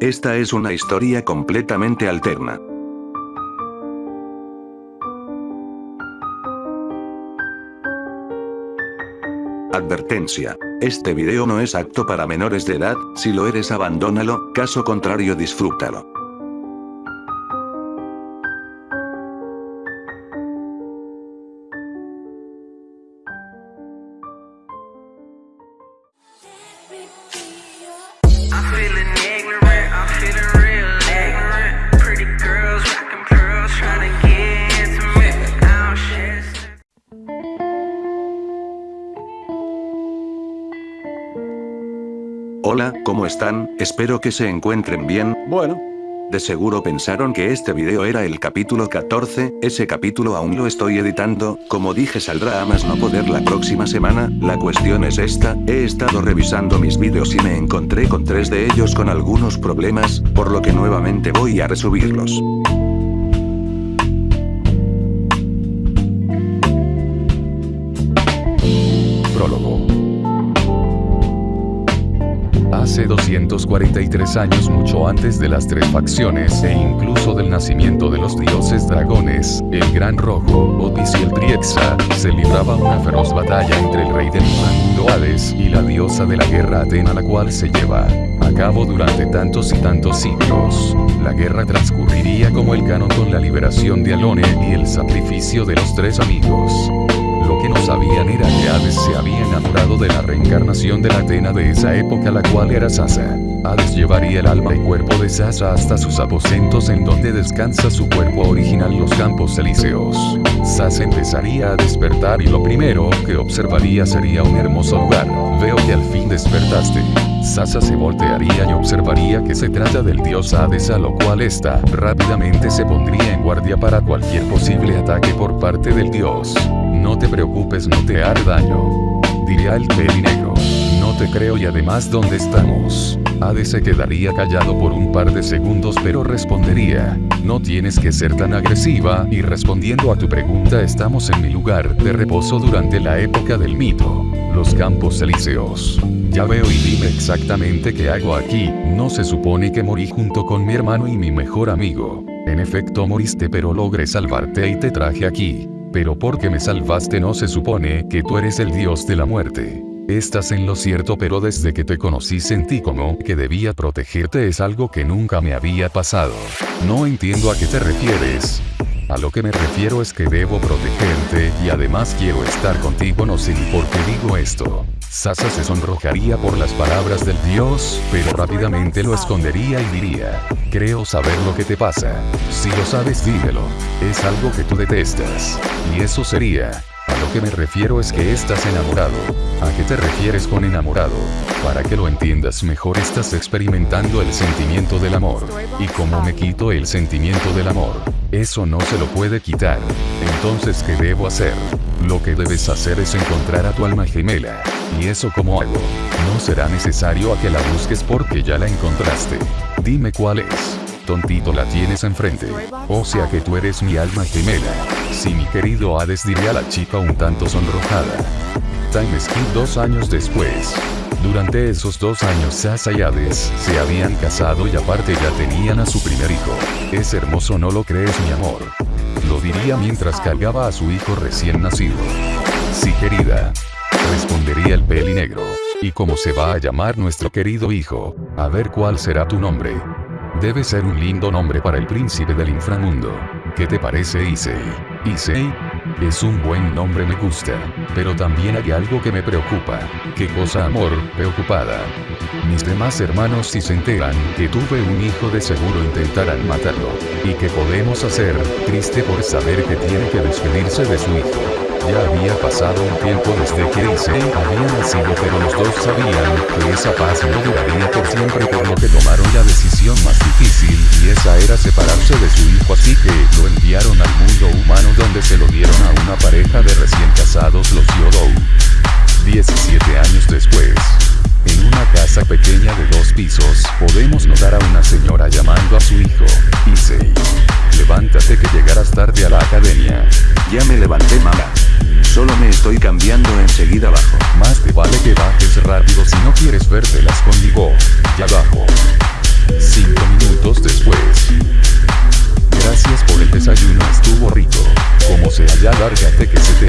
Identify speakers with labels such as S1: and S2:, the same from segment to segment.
S1: Esta es una historia completamente alterna. Advertencia. Este video no es apto para menores de edad, si lo eres abandónalo, caso contrario disfrútalo. Hola, ¿cómo están? Espero que se encuentren bien. Bueno. De seguro pensaron que este video era el capítulo 14, ese capítulo aún lo estoy editando, como dije saldrá a más no poder la próxima semana, la cuestión es esta, he estado revisando mis vídeos y me encontré con tres de ellos con algunos problemas, por lo que nuevamente voy a resubirlos.
S2: 243 años mucho antes de las tres facciones e incluso del nacimiento de los dioses dragones, el Gran Rojo, Otis y el Triexa, se libraba una feroz batalla entre el rey del inframundo Hades y la diosa de la guerra Atena la cual se lleva a cabo durante tantos y tantos siglos. La guerra transcurriría como el canon con la liberación de Alone y el sacrificio de los tres amigos. Lo que no sabían era que Hades se había enamorado de la reencarnación de la Atena de esa época la cual era Sasa. Hades llevaría el alma y cuerpo de Sasa hasta sus aposentos en donde descansa su cuerpo original los campos elíseos. Sasa empezaría a despertar y lo primero que observaría sería un hermoso lugar. Veo que al fin despertaste. Sasa se voltearía y observaría que se trata del dios Hades a lo cual ésta rápidamente se pondría en guardia para cualquier posible ataque por parte del dios. No te preocupes, no te hará daño. Diría el peli negro. No te creo y además ¿dónde estamos? Hades se quedaría callado por un par de segundos pero respondería, no tienes que ser tan agresiva y respondiendo a tu pregunta estamos en mi lugar de reposo durante la época del mito, los campos elíseos. Ya veo y dime exactamente qué hago aquí, no se supone que morí junto con mi hermano y mi mejor amigo. En efecto moriste pero logré salvarte y te traje aquí. Pero porque me salvaste no se supone que tú eres el dios de la muerte. Estás en lo cierto pero desde que te conocí sentí como que debía protegerte es algo que nunca me había pasado. No entiendo a qué te refieres. A lo que me refiero es que debo protegerte y además quiero estar contigo no sé por qué digo esto. Sasa se sonrojaría por las palabras del dios, pero rápidamente lo escondería y diría, creo saber lo que te pasa. Si lo sabes dímelo. Es algo que tú detestas. Y eso sería, a lo que me refiero es que estás enamorado. ¿A qué te refieres con enamorado? Para que lo entiendas mejor estás experimentando el sentimiento del amor. ¿Y cómo me quito el sentimiento del amor? Eso no se lo puede quitar. Entonces, ¿qué debo hacer? Lo que debes hacer es encontrar a tu alma gemela. ¿Y eso cómo hago? No será necesario a que la busques porque ya la encontraste. Dime cuál es. Tontito la tienes enfrente. O sea que tú eres mi alma gemela. Sí mi querido Hades diría la chica un tanto sonrojada. Time skip dos años después. Durante esos dos años Sasa y Hades se habían casado y aparte ya tenían a su primer hijo. Es hermoso no lo crees mi amor. Lo diría mientras cargaba a su hijo recién nacido. Sí querida. Respondería el peli negro. ¿Y cómo se va a llamar nuestro querido hijo? A ver cuál será tu nombre. Debe ser un lindo nombre para el príncipe del inframundo. ¿Qué te parece Issei? Issei? Es un buen nombre me gusta. Pero también hay algo que me preocupa. ¿Qué cosa amor? Preocupada. Mis demás hermanos si se enteran que tuve un hijo de seguro intentarán matarlo. ¿Y qué podemos hacer? Triste por saber que tiene que despedirse de su hijo. Ya había pasado un tiempo desde que Issei había nacido pero los dos sabían que esa paz no duraría por siempre por lo que tomaron la decisión más difícil y esa era separarse de su hijo así que lo enviaron al mundo humano donde se lo dieron a una pareja de recién casados los Yodou. 17 años después. Casa pequeña de dos pisos, podemos notar a una señora llamando a su hijo, Issei. Levántate que llegarás tarde a la academia.
S1: Ya me levanté mamá. Solo me estoy cambiando enseguida abajo.
S2: Más te vale que bajes rápido si no quieres vértelas conmigo. Ya bajo. Cinco minutos después. Gracias por el desayuno, estuvo rico. Como sea ya lárgate que se te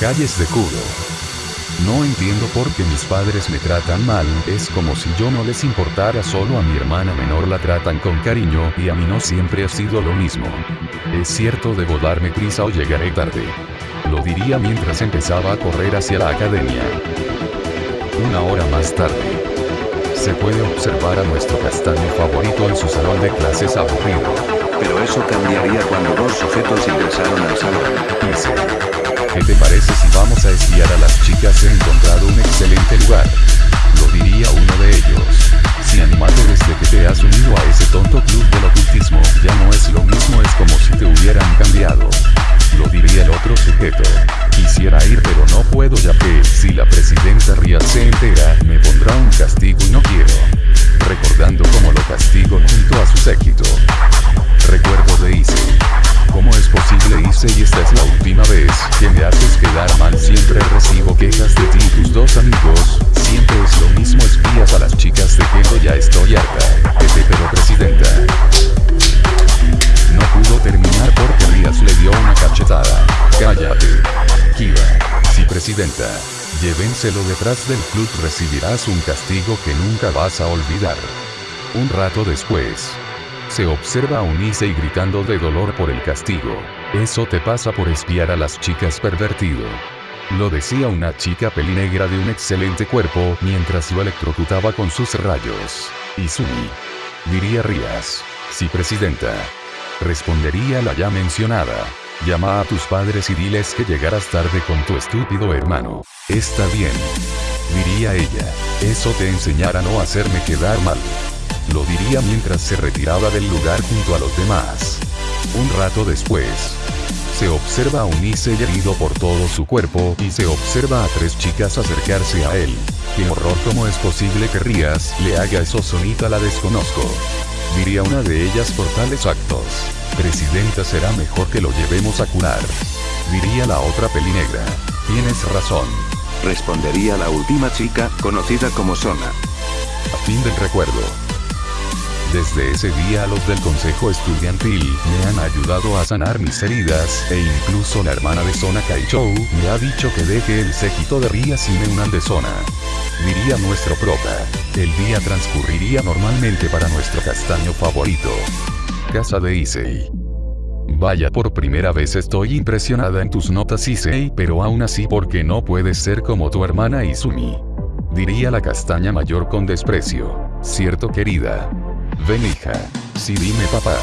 S2: Calles de culo. No entiendo por qué mis padres me tratan mal, es como si yo no les importara, solo a mi hermana menor la tratan con cariño y a mí no siempre ha sido lo mismo. Es cierto, debo darme prisa o llegaré tarde. Lo diría mientras empezaba a correr hacia la academia. Una hora más tarde. Se puede observar a nuestro castaño favorito en su salón de clases aburrido.
S1: Pero eso cambiaría cuando dos sujetos ingresaron al salón.
S2: Dice, ¿qué te parece si vamos a espiar a las chicas? He encontrado un excelente lugar. Lo diría uno de ellos. Si animate desde que te has unido a ese tonto club del ocultismo, ya no es lo mismo, es como si te hubieran cambiado. Lo diría el otro sujeto. Quisiera ir pero no puedo ya que, si la presidenta Ria se entera, me pondrá un castigo y no quiero. Recordando cómo lo castigo junto a su séquito. Que me haces quedar mal? Siempre recibo quejas de ti y tus dos amigos. Siempre es lo mismo espías a las chicas de que ya estoy harta. Vete pero presidenta. No pudo terminar porque Rías le dio una cachetada. Cállate. Kiva. Sí, presidenta. Llévenselo detrás del club, recibirás un castigo que nunca vas a olvidar. Un rato después. Se observa a un Issei gritando de dolor por el castigo. Eso te pasa por espiar a las chicas pervertido. Lo decía una chica pelinegra de un excelente cuerpo mientras lo electrocutaba con sus rayos. Izumi. Diría Rías. Sí, presidenta. Respondería la ya mencionada. Llama a tus padres y diles que llegarás tarde con tu estúpido hermano. Está bien. Diría ella. Eso te enseñará a no hacerme quedar mal. Lo diría mientras se retiraba del lugar junto a los demás. Un rato después. Se observa a un Issei herido por todo su cuerpo y se observa a tres chicas acercarse a él. Qué horror cómo es posible que Rías le haga eso sonita la desconozco. Diría una de ellas por tales actos. Presidenta será mejor que lo llevemos a curar. Diría la otra pelinegra. Tienes razón.
S1: Respondería la última chica, conocida como Sona.
S2: A fin del recuerdo. Desde ese día los del consejo estudiantil me han ayudado a sanar mis heridas, e incluso la hermana de Sona Kaichou me ha dicho que deje el séquito de Rías y me unan de Sona. Diría nuestro prota. El día transcurriría normalmente para nuestro castaño favorito. Casa de Issei. Vaya, por primera vez estoy impresionada en tus notas Issei, pero aún así porque no puedes ser como tu hermana Izumi. Diría la castaña mayor con desprecio. Cierto querida. Ven hija. Sí dime papá.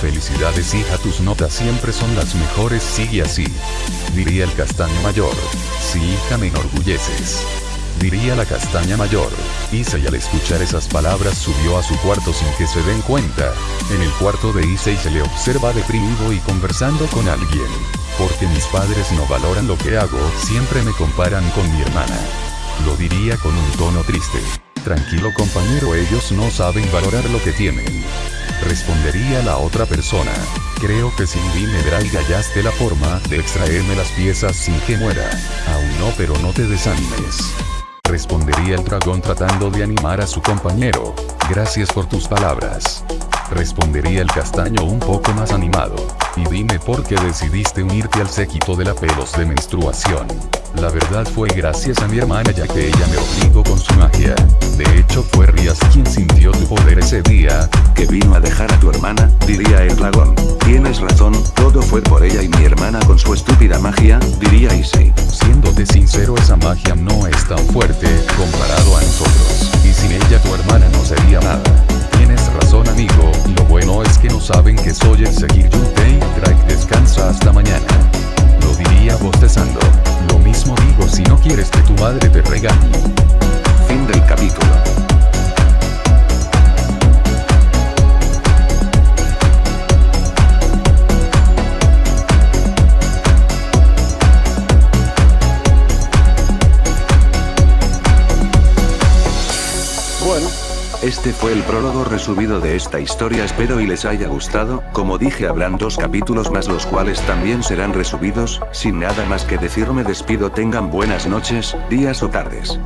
S2: Felicidades hija, tus notas siempre son las mejores, sigue así. Diría el castaño mayor. Sí hija, me enorgulleces. Diría la castaña mayor. Issei al escuchar esas palabras subió a su cuarto sin que se den cuenta. En el cuarto de Issei se le observa deprimido y conversando con alguien. Porque mis padres no valoran lo que hago, siempre me comparan con mi hermana. Lo diría con un tono triste. Tranquilo compañero, ellos no saben valorar lo que tienen. Respondería la otra persona. Creo que Cindy me dará y hallaste la forma de extraerme las piezas sin que muera. Aún no, pero no te desanimes. Respondería el dragón tratando de animar a su compañero. Gracias por tus palabras. Respondería el castaño un poco más animado. Y dime por qué decidiste unirte al séquito de la pelos de menstruación. La verdad fue gracias a mi hermana ya que ella me obligó con su magia.
S1: Razón, todo fue por ella y mi hermana con su estúpida magia, diría Easy.
S2: Siéndote sincero esa magia no es tan fuerte, comparado a nosotros, y sin ella tu hermana no sería nada. Tienes razón amigo, lo bueno es que no saben que soy el seguir Yutei, Drake descansa hasta mañana. Lo diría bostezando. Lo mismo digo si no quieres que tu madre te regañe.
S1: Este fue el prólogo resubido de esta historia. Espero y les haya gustado, como dije habrán dos capítulos más los cuales también serán resubidos, sin nada más que decir me despido. Tengan buenas noches, días o tardes.